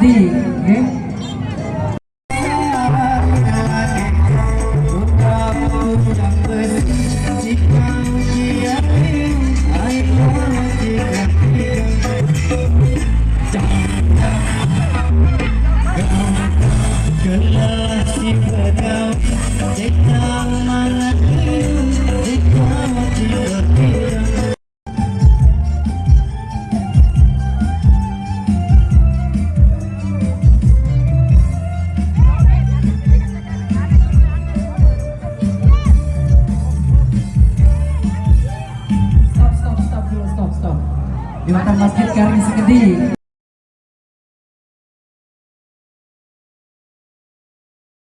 हिंदी में di mata masjid Garing Segedi.